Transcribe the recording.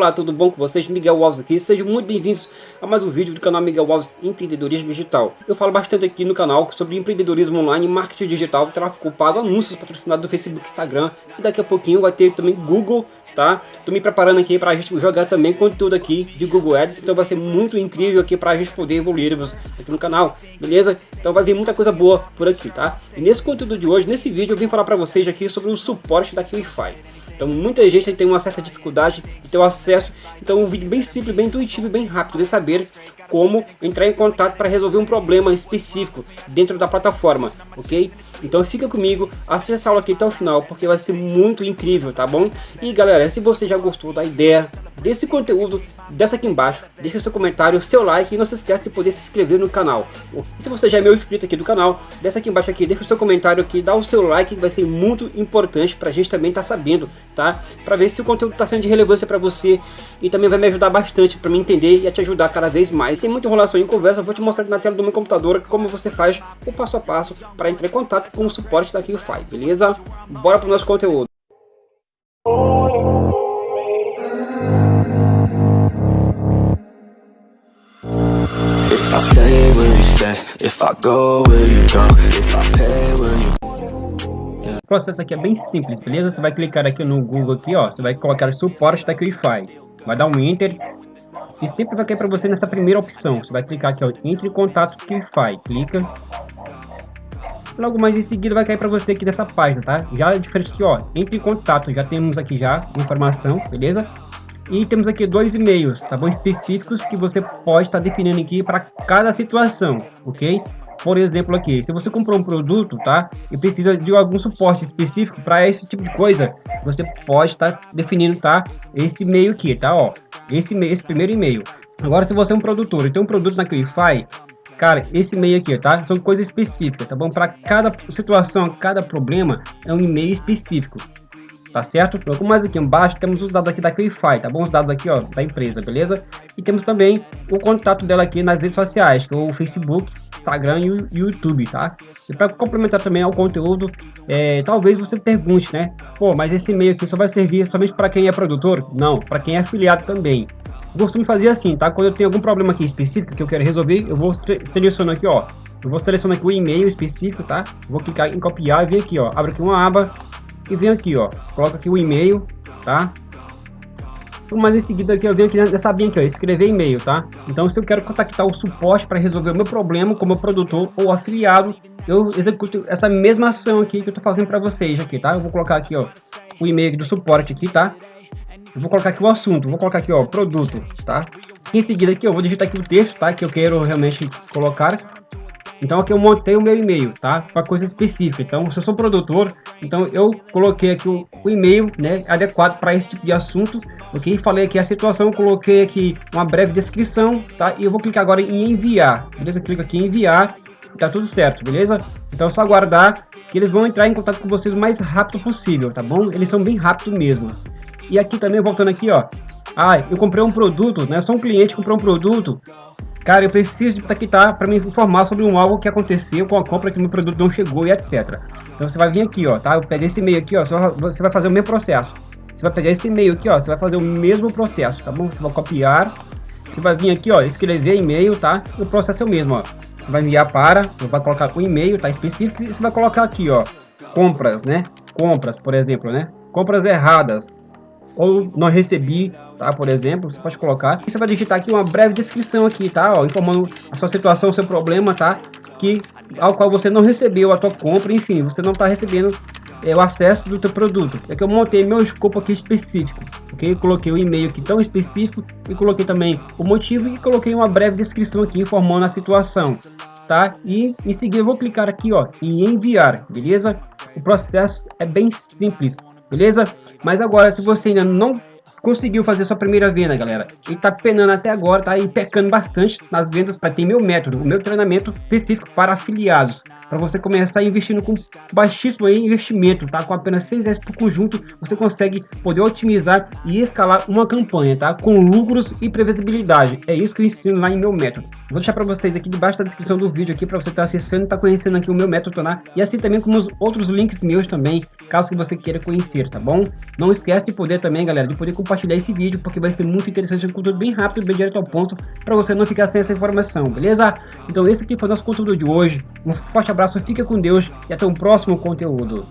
Olá, tudo bom com vocês? Miguel Alves aqui, sejam muito bem-vindos a mais um vídeo do canal Miguel Alves Empreendedorismo Digital. Eu falo bastante aqui no canal sobre empreendedorismo online, marketing digital, tráfego pago, anúncios patrocinados do Facebook, Instagram e daqui a pouquinho vai ter também Google, tá? Tô me preparando aqui para a gente jogar também conteúdo aqui de Google Ads, então vai ser muito incrível aqui para a gente poder evoluirmos aqui no canal, beleza? Então vai vir muita coisa boa por aqui, tá? E nesse conteúdo de hoje, nesse vídeo, eu vim falar para vocês aqui sobre o suporte da QIFI. Então muita gente tem uma certa dificuldade de ter o acesso. Então um vídeo bem simples, bem intuitivo bem rápido de saber como entrar em contato para resolver um problema específico dentro da plataforma, ok? Então fica comigo, assista essa aula aqui até o final, porque vai ser muito incrível, tá bom? E galera, se você já gostou da ideia, desse conteúdo, desce aqui embaixo, deixa seu comentário, seu like e não se esqueça de poder se inscrever no canal. E se você já é meu inscrito aqui do canal, desce aqui embaixo aqui, deixa o seu comentário aqui, dá o seu like que vai ser muito importante para a gente também estar tá sabendo, tá? Para ver se o conteúdo está sendo de relevância para você e também vai me ajudar bastante para me entender e a te ajudar cada vez mais. Sem muita enrolação em conversa, vou te mostrar na tela do meu computador como você faz o passo a passo para entrar em contato com o suporte da QFI, beleza? Bora para o nosso conteúdo. If I stay, will you stay? If I go, will you go? If I pay, will you... O processo aqui é bem simples, beleza? Você vai clicar aqui no Google aqui, ó, você vai colocar suporte da Wi-Fi. Vai dar um enter e sempre vai cair para você nessa primeira opção. Você vai clicar aqui, ó, entre em contato Wi-Fi. Clica. Logo mais em seguida vai cair para você aqui nessa página, tá? Já é diferente aqui, ó, entre em contato. Já temos aqui já informação, beleza? E temos aqui dois e-mails, tá bom? Específicos que você pode estar definindo aqui para cada situação, ok? Por exemplo aqui, se você comprou um produto, tá? E precisa de algum suporte específico para esse tipo de coisa, você pode estar definindo, tá? Esse e-mail aqui, tá? Ó, esse, esse primeiro e-mail. Agora, se você é um produtor e tem um produto na Qlify, cara, esse e-mail aqui, tá? São coisas específicas, tá bom? Para cada situação, cada problema, é um e-mail específico tá certo? Logo mais aqui embaixo temos os dados aqui da Clify, tá bom? Os dados aqui, ó, da empresa, beleza? E temos também o contato dela aqui nas redes sociais, que é o Facebook, Instagram e o YouTube, tá? E para complementar também ao conteúdo, é, talvez você pergunte, né? Pô, mas esse e-mail aqui só vai servir somente para quem é produtor? Não, para quem é afiliado também. Eu costumo fazer assim, tá? Quando eu tenho algum problema aqui específico que eu quero resolver, eu vou selecionar aqui, ó. Eu vou selecionar aqui o e-mail específico, tá? Vou clicar em copiar e vir aqui, ó. Abre aqui uma aba e venho aqui, ó, coloca aqui o e-mail, tá? Mas em seguida aqui eu venho aqui nessa abinha aqui, ó, escrever e-mail, tá? Então se eu quero contactar o suporte para resolver o meu problema como produtor ou afiliado, eu executo essa mesma ação aqui que eu tô fazendo para vocês aqui, tá? Eu vou colocar aqui, ó, o e-mail do suporte aqui, tá? Eu vou colocar aqui o assunto, vou colocar aqui, ó, produto, tá? Em seguida aqui eu vou digitar aqui o texto, tá? Que eu quero realmente colocar então aqui eu montei o meu e-mail, tá? Para coisa específica. Então, se eu sou produtor, então eu coloquei aqui o, o e-mail, né, adequado para esse tipo de assunto, ok? Falei aqui a situação, coloquei aqui uma breve descrição, tá? E eu vou clicar agora em enviar, beleza? Clico aqui em enviar, tá tudo certo, beleza? Então é só aguardar que eles vão entrar em contato com vocês o mais rápido possível, tá bom? Eles são bem rápidos mesmo. E aqui também, voltando aqui, ó. Ah, eu comprei um produto, né? Só um cliente comprou um produto Cara, eu preciso de aqui tá para me informar sobre um algo que aconteceu com a compra que meu produto não chegou e etc. Então você vai vir aqui, ó, tá? Eu peguei esse e-mail aqui, ó, você vai fazer o mesmo processo. Você vai pegar esse e-mail aqui, ó, você vai fazer o mesmo processo, tá bom? Você vai copiar, você vai vir aqui, ó, escrever e-mail, tá? O processo é o mesmo, ó. Você vai enviar para, você vai colocar o e-mail, tá? Específico, e você vai colocar aqui, ó, compras, né? Compras, por exemplo, né? Compras erradas, ou não recebi, tá? Por exemplo, você pode colocar. E você vai digitar aqui uma breve descrição aqui, tá? Ó, informando a sua situação, o seu problema, tá? Que ao qual você não recebeu a tua compra, enfim, você não está recebendo é, o acesso do teu produto. É que eu montei meu escopo aqui específico, ok? coloquei o e-mail aqui tão específico e coloquei também o motivo e coloquei uma breve descrição aqui informando a situação, tá? E em seguida eu vou clicar aqui, ó, em enviar, beleza? O processo é bem simples, beleza? Mas agora, se você ainda não conseguiu fazer sua primeira venda, galera, e tá penando até agora, tá aí pecando bastante nas vendas para ter meu método, o meu treinamento específico para afiliados para você começar investindo com baixíssimo investimento, tá? Com apenas 6 reais por conjunto, você consegue poder otimizar e escalar uma campanha, tá? Com lucros e previsibilidade. É isso que eu ensino lá em meu método. Vou deixar para vocês aqui debaixo da descrição do vídeo aqui para você estar tá acessando e tá conhecendo aqui o meu método, tá? E assim também como os outros links meus também, caso que você queira conhecer, tá bom? Não esquece de poder também, galera, de poder compartilhar esse vídeo, porque vai ser muito interessante, um conteúdo bem rápido, bem direto ao ponto, para você não ficar sem essa informação, beleza? Então esse aqui foi o nosso conteúdo de hoje, um forte abraço, fica com Deus e até o próximo conteúdo.